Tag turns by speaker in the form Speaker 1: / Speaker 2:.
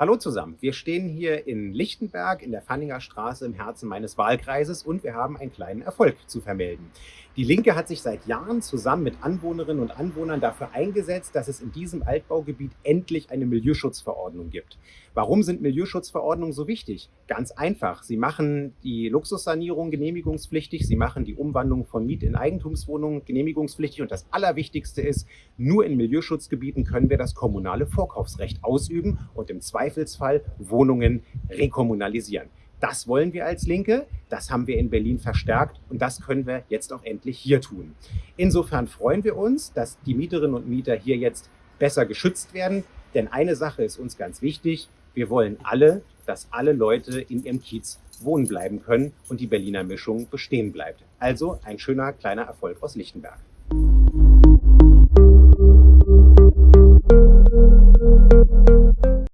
Speaker 1: Hallo zusammen, wir stehen hier in Lichtenberg in der Fanninger Straße im Herzen meines Wahlkreises und wir haben einen kleinen Erfolg zu vermelden. Die Linke hat sich seit Jahren zusammen mit Anwohnerinnen und Anwohnern dafür eingesetzt, dass es in diesem Altbaugebiet endlich eine Milieuschutzverordnung gibt. Warum sind Milieuschutzverordnungen so wichtig? Ganz einfach. Sie machen die Luxussanierung genehmigungspflichtig, sie machen die Umwandlung von Miet- in Eigentumswohnungen genehmigungspflichtig und das Allerwichtigste ist, nur in Milieuschutzgebieten können wir das kommunale Vorkaufsrecht ausüben und im Zweifelsfall Wohnungen rekommunalisieren. Das wollen wir als Linke, das haben wir in Berlin verstärkt und das können wir jetzt auch endlich hier tun. Insofern freuen wir uns, dass die Mieterinnen und Mieter hier jetzt besser geschützt werden, denn eine Sache ist uns ganz wichtig, wir wollen alle, dass alle Leute in ihrem Kiez wohnen bleiben können und die Berliner Mischung bestehen bleibt. Also ein schöner kleiner Erfolg aus Lichtenberg.